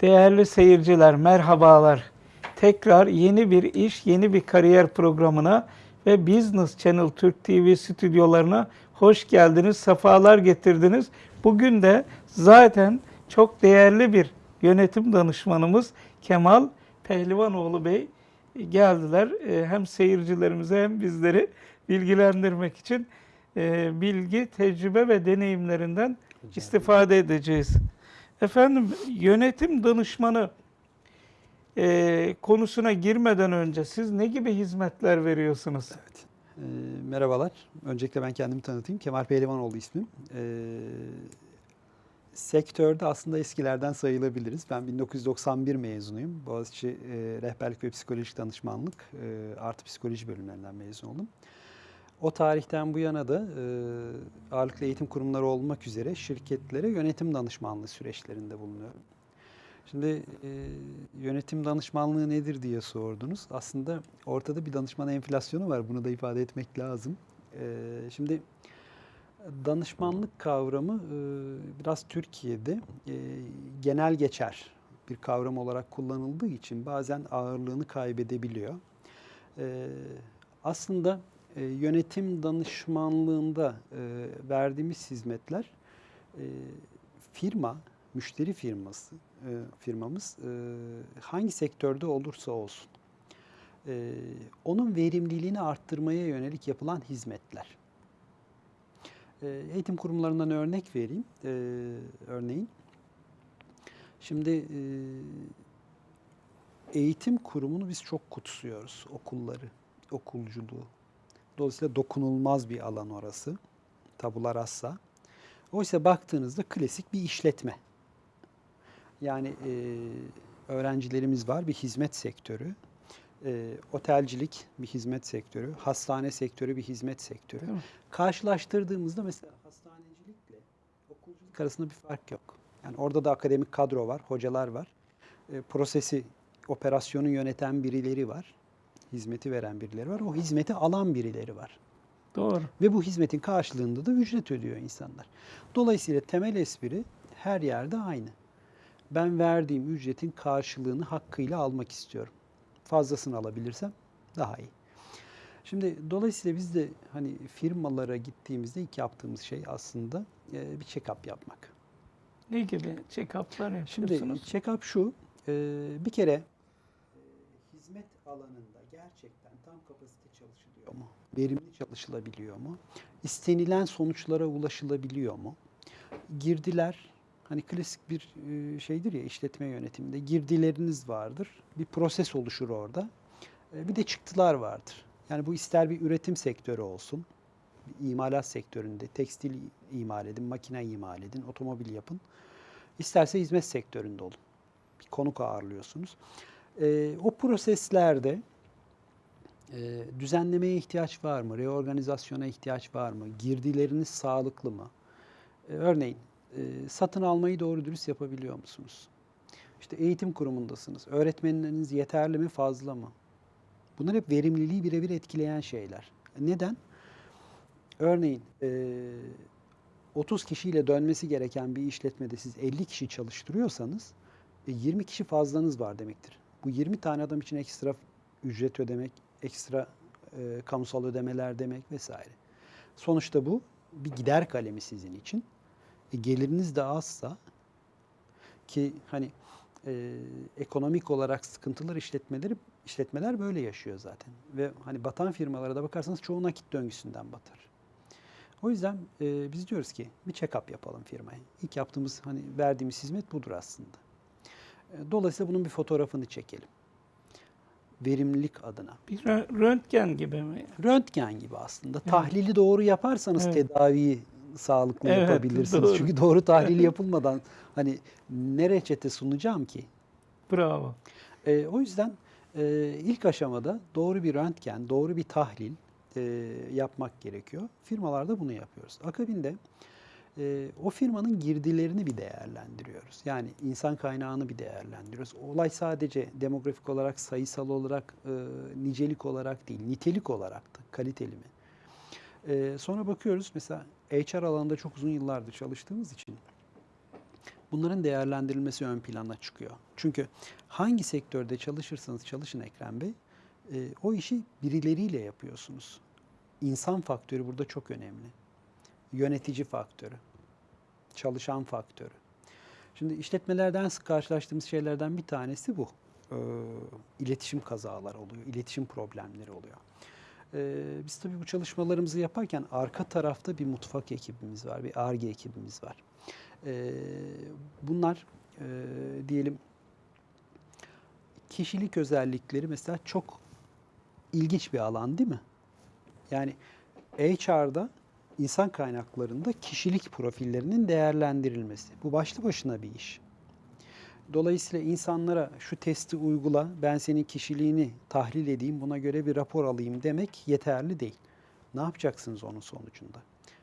Değerli seyirciler, merhabalar. Tekrar yeni bir iş, yeni bir kariyer programına ve Business Channel Türk TV stüdyolarına hoş geldiniz, sefalar getirdiniz. Bugün de zaten çok değerli bir yönetim danışmanımız Kemal Pehlivanoğlu Bey geldiler. Ee, Hem seyircilerimize hem bizleri bilgilendirmek için e, bilgi, tecrübe ve deneyimlerinden istifade edeceğiz. Efendim yönetim danışmanı e, konusuna girmeden önce siz ne gibi hizmetler veriyorsunuz? Evet. Ee, merhabalar. Öncelikle ben kendimi tanıtayım. Kemal Pehlivanoğlu ismim. Ee, sektörde aslında eskilerden sayılabiliriz. Ben 1991 mezunuyum. Boğaziçi e, Rehberlik ve Psikolojik Danışmanlık e, artı psikoloji bölümlerinden mezun oldum. O tarihten bu yana da e, ağırlıklı eğitim kurumları olmak üzere şirketlere yönetim danışmanlığı süreçlerinde bulunuyorum. Şimdi e, yönetim danışmanlığı nedir diye sordunuz. Aslında ortada bir danışman enflasyonu var. Bunu da ifade etmek lazım. E, şimdi danışmanlık kavramı e, biraz Türkiye'de e, genel geçer bir kavram olarak kullanıldığı için bazen ağırlığını kaybedebiliyor. E, aslında e, yönetim danışmanlığında e, verdiğimiz hizmetler e, firma, müşteri firması, e, firmamız hangi sektörde olursa olsun onun verimliliğini arttırmaya yönelik yapılan hizmetler. Eğitim kurumlarından örnek vereyim. Örneğin, şimdi eğitim kurumunu biz çok kutsuyoruz, okulları, okulculuğu. Dolayısıyla dokunulmaz bir alan orası, tabula rasa. Oysa baktığınızda klasik bir işletme. Yani e, öğrencilerimiz var, bir hizmet sektörü. E, otelcilik bir hizmet sektörü, hastane sektörü bir hizmet sektörü. Değil mi? Karşılaştırdığımızda mesela hastanecilikle okulculuk arasında bir fark yok. Yani orada da akademik kadro var, hocalar var. E, prosesi, operasyonu yöneten birileri var. Hizmeti veren birileri var. O hizmeti alan birileri var. Doğru. Ve bu hizmetin karşılığında da ücret ödüyor insanlar. Dolayısıyla temel espri her yerde aynı. Ben verdiğim ücretin karşılığını hakkıyla almak istiyorum. Fazlasını alabilirsem daha iyi. Şimdi dolayısıyla biz de hani firmalara gittiğimizde ilk yaptığımız şey aslında e, bir check-up yapmak. Ne gibi check-up'lar Şimdi yapıyorsunuz? check-up şu, e, bir kere hizmet alanında gerçekten tam kapasite çalışılıyor mu? Verimli çalışılabiliyor mu? İstenilen sonuçlara ulaşılabiliyor mu? Girdiler, hani klasik bir e, şeydir ya işletme yönetiminde girdileriniz vardır. Bir proses oluşur orada. E, Bir de çıktılar vardır. Yani bu ister bir üretim sektörü olsun, imalat sektöründe tekstil imal edin, makine imal edin, otomobil yapın. İsterse hizmet sektöründe olun. Bir konuk ağırlıyorsunuz. E, o proseslerde e, düzenlemeye ihtiyaç var mı? Reorganizasyona ihtiyaç var mı? Girdileriniz sağlıklı mı? E, örneğin e, satın almayı doğru dürüst yapabiliyor musunuz? İşte eğitim kurumundasınız. Öğretmenleriniz yeterli mi, fazla mı? Bunlar hep verimliliği birebir etkileyen şeyler. Neden? Örneğin e, 30 kişiyle dönmesi gereken bir işletmede siz 50 kişi çalıştırıyorsanız e, 20 kişi fazlanız var demektir. Bu 20 tane adam için ekstra ücret ödemek, ekstra e, kamusal ödemeler demek vesaire. Sonuçta bu bir gider kalemi sizin için. E, geliriniz de azsa ki hani e, ekonomik olarak sıkıntılar işletmeleri işletmeler böyle yaşıyor zaten. Ve hani batan firmalara da bakarsanız çoğu nakit döngüsünden batar. O yüzden e, biz diyoruz ki bir check-up yapalım firmaya. İlk yaptığımız hani verdiğimiz hizmet budur aslında. E, dolayısıyla bunun bir fotoğrafını çekelim. Verimlilik adına. Bir rö- röntgen gibi mi? Röntgen gibi aslında. Tahlili doğru yaparsanız Evet. tedaviyi sağlıklı Evet, yapabilirsiniz. doğru. Çünkü doğru tahlil yapılmadan hani ne reçete sunacağım ki? Bravo. E, o yüzden e, ilk aşamada doğru bir röntgen, doğru bir tahlil e, yapmak gerekiyor. Firmalarda bunu yapıyoruz. Akabinde e, o firmanın girdilerini bir değerlendiriyoruz. Yani insan kaynağını bir değerlendiriyoruz. Olay sadece demografik olarak, sayısal olarak, e, nicelik olarak değil, nitelik olarak da kaliteli mi? E, sonra bakıyoruz mesela HR alanında çok uzun yıllardır çalıştığımız için Bunların değerlendirilmesi ön plana çıkıyor. Çünkü hangi sektörde çalışırsanız çalışın Ekrem Bey, e, o işi birileriyle yapıyorsunuz. İnsan faktörü burada çok önemli. Yönetici faktörü, çalışan faktörü. Şimdi işletmelerden sık karşılaştığımız şeylerden bir tanesi bu. Ee, iletişim kazaları oluyor, iletişim problemleri oluyor. Ee, biz tabii bu çalışmalarımızı yaparken arka tarafta bir mutfak ekibimiz var, bir ARGE ekibimiz var. Ee, bunlar e, diyelim kişilik özellikleri mesela çok ilginç bir alan değil mi? Yani HR'da insan kaynaklarında kişilik profillerinin değerlendirilmesi. Bu başlı başına bir iş. Dolayısıyla insanlara şu testi uygula, ben senin kişiliğini tahlil edeyim, buna göre bir rapor alayım demek yeterli değil. Ne yapacaksınız onun sonucunda?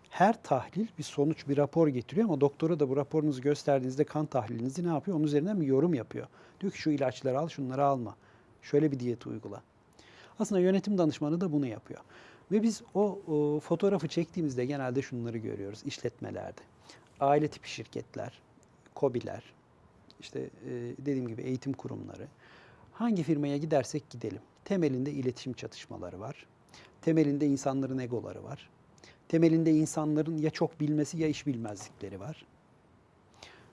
Her tahlil bir sonuç, bir rapor getiriyor ama doktora da bu raporunuzu gösterdiğinizde kan tahlilinizi ne yapıyor? Onun üzerinden bir yorum yapıyor. Diyor ki şu ilaçları al, şunları alma. Şöyle bir diyet uygula. Aslında yönetim danışmanı da bunu yapıyor. Ve biz o, o fotoğrafı çektiğimizde genelde şunları görüyoruz işletmelerde. Aile tipi şirketler, KOBİ'ler, işte e, dediğim gibi eğitim kurumları. Hangi firmaya gidersek gidelim. Temelinde iletişim çatışmaları var. Temelinde insanların egoları var. Temelinde insanların ya çok bilmesi ya iş bilmezlikleri var.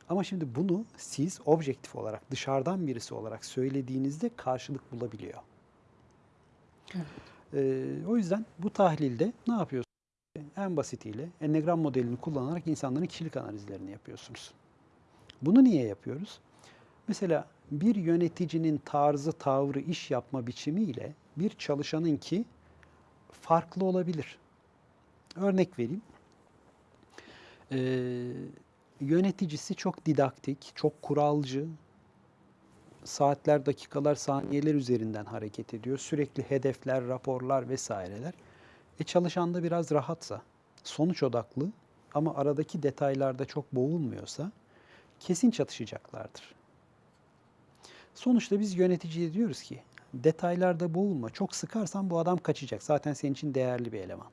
Ama şimdi bunu siz objektif olarak, dışarıdan birisi olarak söylediğinizde karşılık bulabiliyor. Ee, o yüzden bu tahlilde ne yapıyorsunuz? En basitiyle ennegram modelini kullanarak insanların kişilik analizlerini yapıyorsunuz. Bunu niye yapıyoruz? Mesela bir yöneticinin tarzı, tavrı, iş yapma biçimiyle bir çalışanınki farklı olabilir. Örnek vereyim. Ee, yöneticisi çok didaktik, çok kuralcı, saatler, dakikalar, saniyeler üzerinden hareket ediyor. Sürekli hedefler, raporlar vesaireler. E çalışan da biraz rahatsa, sonuç odaklı ama aradaki detaylarda çok boğulmuyorsa kesin çatışacaklardır. Sonuçta biz yöneticiye diyoruz ki detaylarda boğulma. Çok sıkarsan bu adam kaçacak. Zaten senin için değerli bir eleman.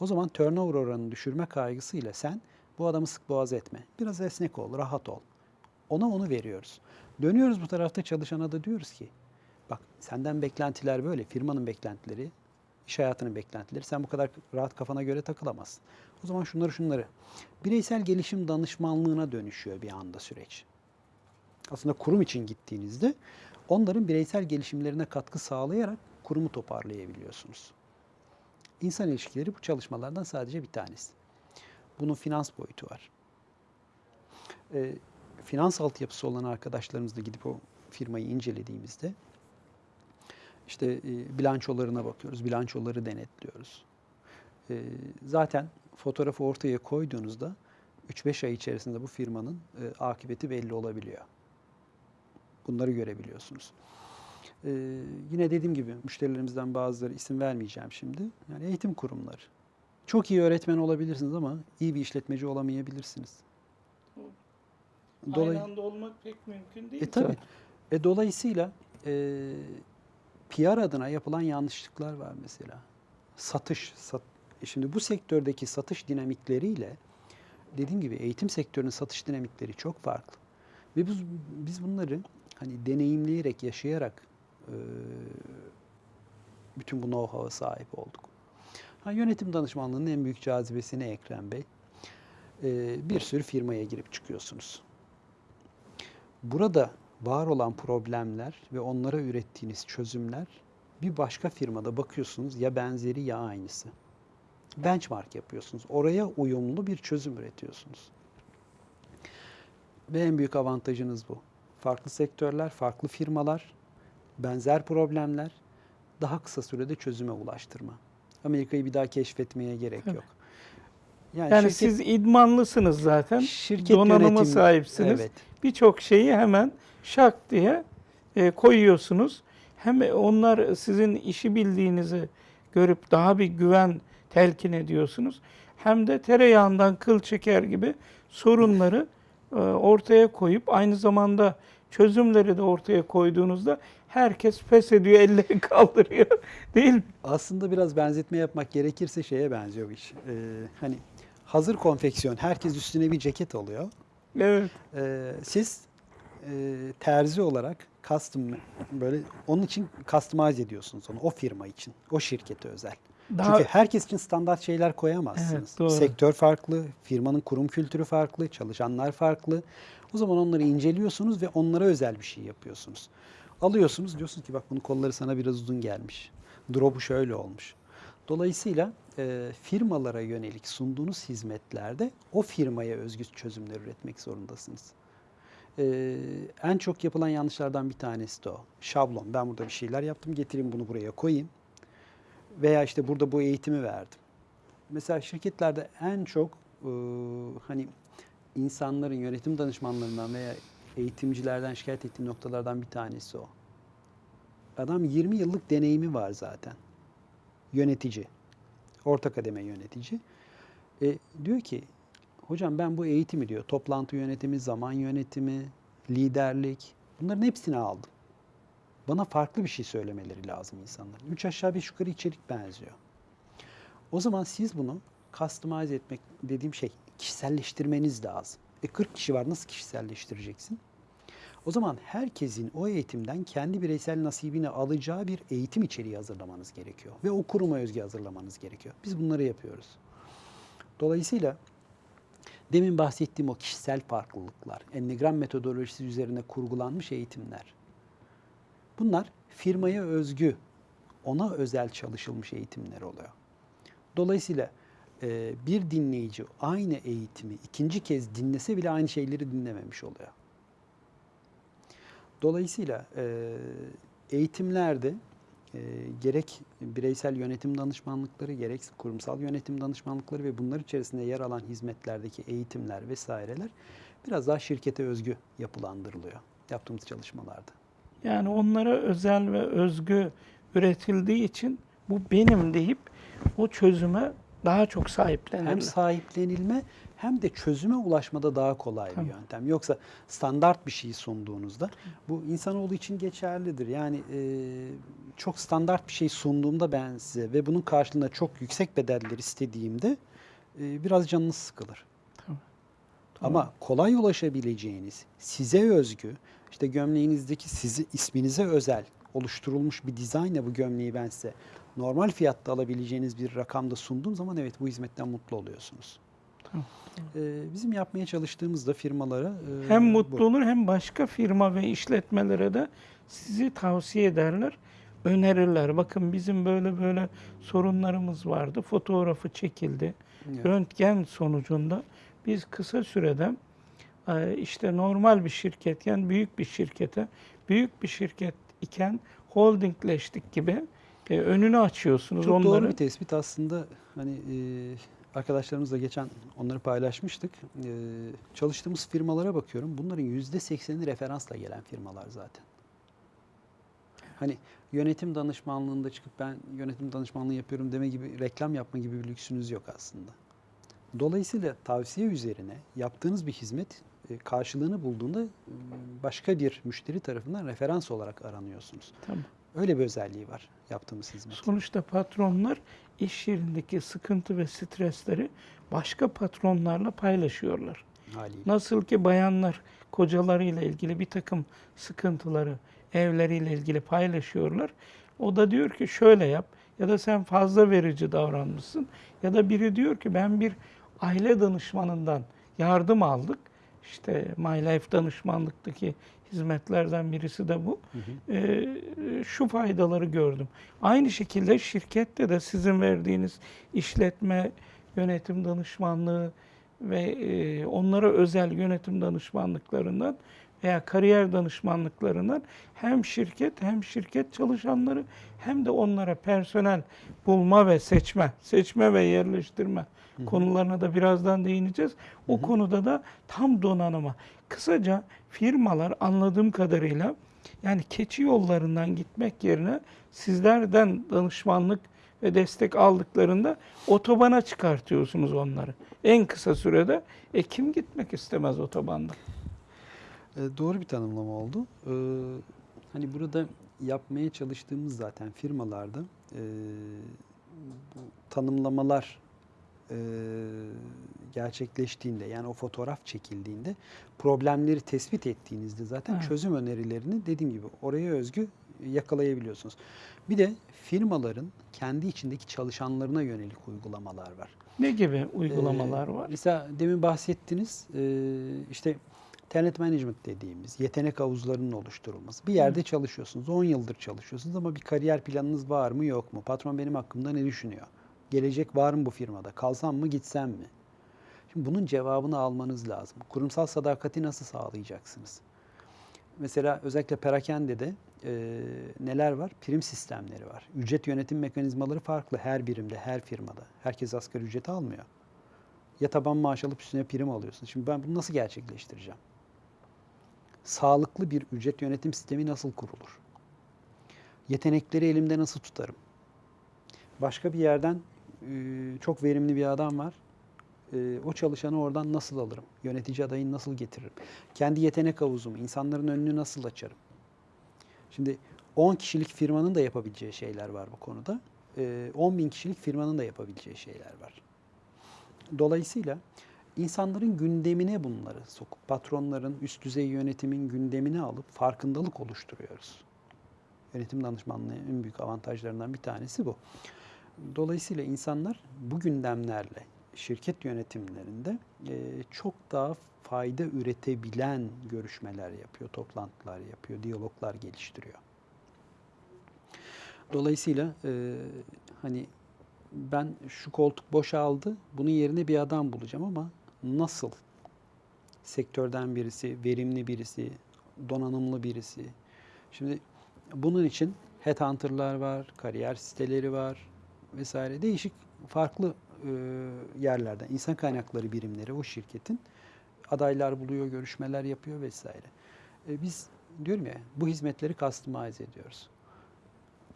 O zaman turnover oranını düşürme kaygısıyla sen bu adamı sık boğaz etme. Biraz esnek ol, rahat ol. Ona onu veriyoruz. Dönüyoruz bu tarafta çalışana da diyoruz ki bak senden beklentiler böyle, firmanın beklentileri, iş hayatının beklentileri. Sen bu kadar rahat kafana göre takılamazsın. O zaman şunları şunları. Bireysel gelişim danışmanlığına dönüşüyor bir anda süreç. Aslında kurum için gittiğinizde onların bireysel gelişimlerine katkı sağlayarak kurumu toparlayabiliyorsunuz. İnsan ilişkileri bu çalışmalardan sadece bir tanesi. Bunun finans boyutu var. Ee, finans altyapısı olan arkadaşlarımızla gidip o firmayı incelediğimizde işte e, bilançolarına bakıyoruz, bilançoları denetliyoruz. E, zaten fotoğrafı ortaya koyduğunuzda 3-5 ay içerisinde bu firmanın e, akıbeti belli olabiliyor. Bunları görebiliyorsunuz. E, yine dediğim gibi müşterilerimizden bazıları isim vermeyeceğim şimdi. Yani eğitim kurumları. Çok iyi öğretmen olabilirsiniz ama iyi bir işletmeci olamayabilirsiniz. Dolay- Aynı anda olmak pek mümkün değil. E tabii. E, dolayısıyla e, PR adına yapılan yanlışlıklar var mesela. Satış. Sat, e şimdi bu sektördeki satış dinamikleriyle dediğim gibi eğitim sektörünün satış dinamikleri çok farklı. Ve biz, biz bunları hani deneyimleyerek, yaşayarak e, bütün bu know-how'a sahip olduk. Ha, yönetim danışmanlığının en büyük cazibesi ne Ekrem Bey? E, bir sürü firmaya girip çıkıyorsunuz. Burada var olan problemler ve onlara ürettiğiniz çözümler bir başka firmada bakıyorsunuz ya benzeri ya aynısı. Benchmark yapıyorsunuz. Oraya uyumlu bir çözüm üretiyorsunuz. Ve en büyük avantajınız bu. Farklı sektörler, farklı firmalar, benzer problemler daha kısa sürede çözüme ulaştırma. Amerika'yı bir daha keşfetmeye gerek Tabii. yok. Yani şirket- siz idmanlısınız zaten. şirket donanıma yönetimi- sahipsiniz. Evet. Birçok şeyi hemen şak diye e, koyuyorsunuz. Hem onlar sizin işi bildiğinizi görüp daha bir güven telkin ediyorsunuz. Hem de tereyağından kıl çeker gibi sorunları e, ortaya koyup aynı zamanda çözümleri de ortaya koyduğunuzda herkes pes ediyor, elleri kaldırıyor. Değil mi? Aslında biraz benzetme yapmak gerekirse şeye benziyor bu iş. Ee, hani hazır konfeksiyon, herkes üstüne bir ceket alıyor. Evet. Ee, siz e, terzi olarak custom böyle onun için customize ediyorsunuz onu o firma için, o şirkete özel. Daha Çünkü herkes için standart şeyler koyamazsınız. Evet, doğru. Sektör farklı, firmanın kurum kültürü farklı, çalışanlar farklı. O zaman onları inceliyorsunuz ve onlara özel bir şey yapıyorsunuz. Alıyorsunuz diyorsunuz ki bak bunun kolları sana biraz uzun gelmiş. Drop'u şöyle olmuş. Dolayısıyla e, firmalara yönelik sunduğunuz hizmetlerde o firmaya özgü çözümler üretmek zorundasınız. E, en çok yapılan yanlışlardan bir tanesi de o. Şablon. Ben burada bir şeyler yaptım, getireyim bunu buraya koyayım. Veya işte burada bu eğitimi verdim. Mesela şirketlerde en çok e, hani insanların yönetim danışmanlarından veya eğitimcilerden şikayet ettiği noktalardan bir tanesi o. Adam 20 yıllık deneyimi var zaten. Yönetici. Orta kademe yönetici. E, diyor ki hocam ben bu eğitimi diyor toplantı yönetimi, zaman yönetimi, liderlik bunların hepsini aldım. Bana farklı bir şey söylemeleri lazım insanların. Üç aşağı beş yukarı içerik benziyor. O zaman siz bunu customize etmek dediğim şey kişiselleştirmeniz lazım. E 40 kişi var nasıl kişiselleştireceksin? O zaman herkesin o eğitimden kendi bireysel nasibini alacağı bir eğitim içeriği hazırlamanız gerekiyor. Ve o kuruma özgü hazırlamanız gerekiyor. Biz bunları yapıyoruz. Dolayısıyla demin bahsettiğim o kişisel farklılıklar, ennegram metodolojisi üzerine kurgulanmış eğitimler. Bunlar firmaya özgü, ona özel çalışılmış eğitimler oluyor. Dolayısıyla e, bir dinleyici aynı eğitimi ikinci kez dinlese bile aynı şeyleri dinlememiş oluyor. Dolayısıyla e, eğitimlerde e, gerek bireysel yönetim danışmanlıkları, gerek kurumsal yönetim danışmanlıkları ve bunlar içerisinde yer alan hizmetlerdeki eğitimler vesaireler biraz daha şirkete özgü yapılandırılıyor yaptığımız çalışmalarda. Yani onlara özel ve özgü üretildiği için bu benim deyip o çözüme daha çok sahiplenirler. Hem sahiplenilme hem de çözüme ulaşmada daha kolay Tamam. bir yöntem. Yoksa standart bir şey sunduğunuzda bu insanoğlu için geçerlidir. Yani e, çok standart bir şey sunduğumda ben size ve bunun karşılığında çok yüksek bedeller istediğimde e, biraz canınız sıkılır. Ama kolay ulaşabileceğiniz, size özgü, işte gömleğinizdeki sizi isminize özel oluşturulmuş bir dizaynla bu gömleği ben size normal fiyatta alabileceğiniz bir rakamda sunduğum zaman evet bu hizmetten mutlu oluyorsunuz. Tamam. Ee, bizim yapmaya çalıştığımızda firmalara e, Hem bu. mutlu olur hem başka firma ve işletmelere de sizi tavsiye ederler, önerirler. Bakın bizim böyle böyle sorunlarımız vardı. Fotoğrafı çekildi. Evet. Röntgen sonucunda biz kısa sürede e, işte normal bir şirketken büyük bir şirkete, büyük bir şirket iken holdingleştik gibi e, önünü açıyorsunuz Çok onları. doğru bir tespit aslında. Hani e, arkadaşlarımızla geçen onları paylaşmıştık. E, çalıştığımız firmalara bakıyorum. Bunların yüzde sekseni referansla gelen firmalar zaten. Hani yönetim danışmanlığında çıkıp ben yönetim danışmanlığı yapıyorum deme gibi reklam yapma gibi bir lüksünüz yok aslında. Dolayısıyla tavsiye üzerine yaptığınız bir hizmet e, karşılığını bulduğunda e, başka bir müşteri tarafından referans olarak aranıyorsunuz. Tamam. Öyle bir özelliği var yaptığımız hizmet. Sonuçta patronlar iş yerindeki sıkıntı ve stresleri başka patronlarla paylaşıyorlar. haliyle. Nasıl ki bayanlar kocalarıyla ilgili bir takım sıkıntıları evleriyle ilgili paylaşıyorlar. O da diyor ki şöyle yap ya da sen fazla verici davranmışsın ya da biri diyor ki ben bir aile danışmanından yardım aldık. İşte My Life danışmanlıktaki hizmetlerden birisi de bu. Hı hı. Ee, şu faydaları gördüm. Aynı şekilde şirkette de sizin verdiğiniz işletme yönetim danışmanlığı ve e, onlara özel yönetim danışmanlıklarından veya kariyer danışmanlıklarından hem şirket hem şirket çalışanları hem de onlara personel bulma ve seçme, seçme ve yerleştirme konularına da birazdan değineceğiz. O konuda da tam donanıma. Kısaca firmalar anladığım kadarıyla yani keçi yollarından gitmek yerine sizlerden danışmanlık ve destek aldıklarında otobana çıkartıyorsunuz onları. En kısa sürede. E kim gitmek istemez otobanda? E, doğru bir tanımlama oldu. E, hani burada yapmaya çalıştığımız zaten firmalarda e, bu tanımlamalar e, gerçekleştiğinde yani o fotoğraf çekildiğinde problemleri tespit ettiğinizde zaten Evet. çözüm önerilerini dediğim gibi oraya özgü yakalayabiliyorsunuz. Bir de firmaların kendi içindeki çalışanlarına yönelik uygulamalar var. Ne gibi uygulamalar Ee, var? Mesela demin bahsettiniz e, işte talent management dediğimiz yetenek havuzlarının oluşturulması. Bir yerde çalışıyorsunuz, 10 yıldır çalışıyorsunuz ama bir kariyer planınız var mı yok mu? Patron benim hakkımda ne düşünüyor? Gelecek var mı bu firmada? Kalsam mı gitsem mi? Şimdi bunun cevabını almanız lazım. Kurumsal sadakati nasıl sağlayacaksınız? Mesela özellikle perakendede e, neler var? Prim sistemleri var. Ücret yönetim mekanizmaları farklı her birimde, her firmada. Herkes asgari ücreti almıyor. Ya taban maaş alıp üstüne prim alıyorsun. Şimdi ben bunu nasıl gerçekleştireceğim? Sağlıklı bir ücret yönetim sistemi nasıl kurulur? Yetenekleri elimde nasıl tutarım? Başka bir yerden çok verimli bir adam var. E, o çalışanı oradan nasıl alırım? Yönetici adayını nasıl getiririm? Kendi yetenek havuzumu, insanların önünü nasıl açarım? Şimdi 10 kişilik firmanın da yapabileceği şeyler var bu konuda. E, 10 bin kişilik firmanın da yapabileceği şeyler var. Dolayısıyla insanların gündemine bunları sokup patronların, üst düzey yönetimin gündemine alıp farkındalık oluşturuyoruz. Yönetim danışmanlığının en büyük avantajlarından bir tanesi bu. Dolayısıyla insanlar bu gündemlerle şirket yönetimlerinde e, çok daha fayda üretebilen görüşmeler yapıyor, toplantılar yapıyor, diyaloglar geliştiriyor. Dolayısıyla e, hani ben şu koltuk boşaldı, bunun yerine bir adam bulacağım ama nasıl? Sektörden birisi, verimli birisi, donanımlı birisi. Şimdi bunun için headhunter'lar var, kariyer siteleri var vesaire. Değişik farklı e, yerlerden insan kaynakları birimleri o şirketin adaylar buluyor, görüşmeler yapıyor vesaire. E, biz diyorum ya bu hizmetleri customize ediyoruz.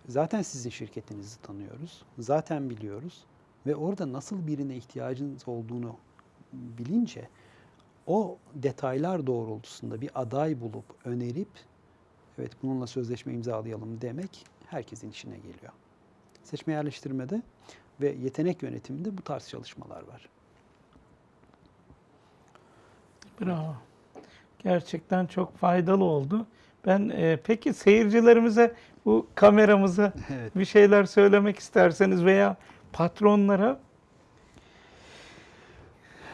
Zaten sizin şirketinizi tanıyoruz. Zaten biliyoruz. Ve orada nasıl birine ihtiyacınız olduğunu bilince o detaylar doğrultusunda bir aday bulup önerip evet bununla sözleşme imzalayalım demek herkesin işine geliyor. Seçme yerleştirmede ve yetenek yönetiminde bu tarz çalışmalar var. Bravo. Gerçekten çok faydalı oldu. Ben e, peki seyircilerimize bu kameramıza Evet. bir şeyler söylemek isterseniz veya patronlara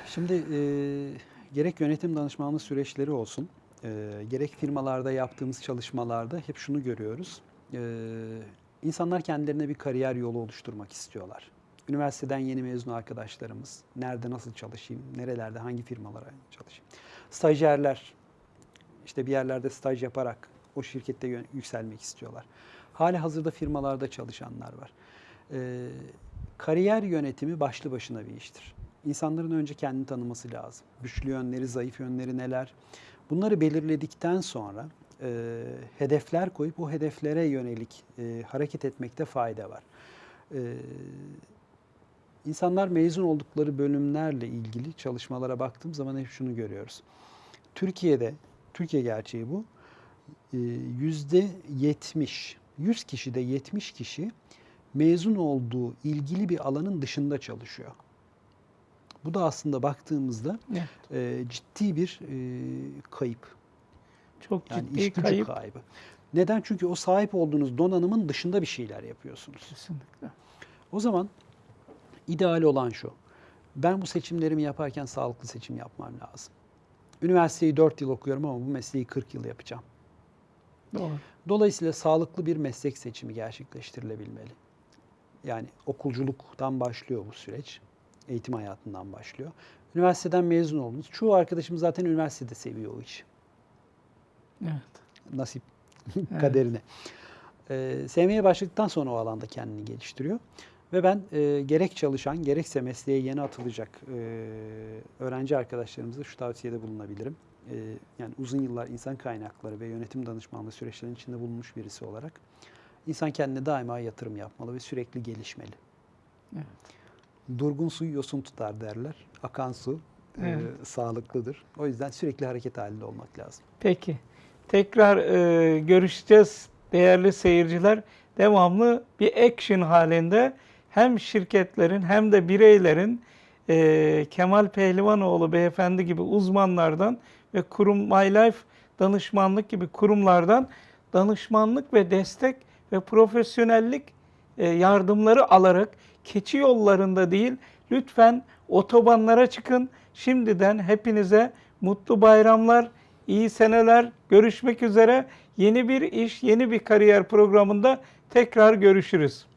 Şimdi e, gerek yönetim danışmanlığı süreçleri olsun, e, gerek firmalarda yaptığımız çalışmalarda hep şunu görüyoruz. E, insanlar kendilerine bir kariyer yolu oluşturmak istiyorlar. Üniversiteden yeni mezun arkadaşlarımız, nerede nasıl çalışayım, nerelerde, hangi firmalara çalışayım. Stajyerler, işte bir yerlerde staj yaparak o şirkette yükselmek istiyorlar. Hali hazırda firmalarda çalışanlar var. Ee, kariyer yönetimi başlı başına bir iştir. İnsanların önce kendini tanıması lazım. Güçlü yönleri, zayıf yönleri neler? Bunları belirledikten sonra e, hedefler koyup o hedeflere yönelik e, hareket etmekte fayda var. E, insanlar mezun oldukları bölümlerle ilgili çalışmalara baktığım zaman hep şunu görüyoruz. Türkiye'de, Türkiye gerçeği bu, e, yüzde 70, 100 kişide 70 kişi mezun olduğu ilgili bir alanın dışında çalışıyor. Bu da aslında baktığımızda Evet. e, ciddi bir e, kayıp. Çok Yani ciddi iş gücü kayıp. kaybı. Neden? Çünkü o sahip olduğunuz donanımın dışında bir şeyler yapıyorsunuz. Kesinlikle. O zaman ideal olan şu. Ben bu seçimlerimi yaparken sağlıklı seçim yapmam lazım. Üniversiteyi 4 yıl okuyorum ama bu mesleği 40 yıl yapacağım. Doğru. Dolayısıyla sağlıklı bir meslek seçimi gerçekleştirilebilmeli. Yani okulculuktan başlıyor bu süreç. Eğitim hayatından başlıyor. Üniversiteden mezun oldunuz. Çoğu arkadaşım zaten üniversitede seviyor o işi. Evet. Nasip Evet. kaderine. Ee, sevmeye başladıktan sonra o alanda kendini geliştiriyor. Ve ben e, gerek çalışan gerekse mesleğe yeni atılacak e, öğrenci arkadaşlarımıza şu tavsiyede bulunabilirim. E, yani uzun yıllar insan kaynakları ve yönetim danışmanlığı süreçlerinin içinde bulunmuş birisi olarak insan kendine daima yatırım yapmalı ve sürekli gelişmeli. Evet. Durgun su yosun tutar derler. Akan su e, Evet. sağlıklıdır. O yüzden sürekli hareket halinde olmak lazım. Peki. Tekrar e, görüşeceğiz değerli seyirciler. Devamlı bir action halinde hem şirketlerin hem de bireylerin e, Kemal Pehlivanoğlu beyefendi gibi uzmanlardan ve kurum My Life danışmanlık gibi kurumlardan danışmanlık ve destek ve profesyonellik e, yardımları alarak keçi yollarında değil lütfen otobanlara çıkın. Şimdiden hepinize mutlu bayramlar, iyi seneler. Görüşmek üzere. Yeni bir iş, yeni bir kariyer programında tekrar görüşürüz.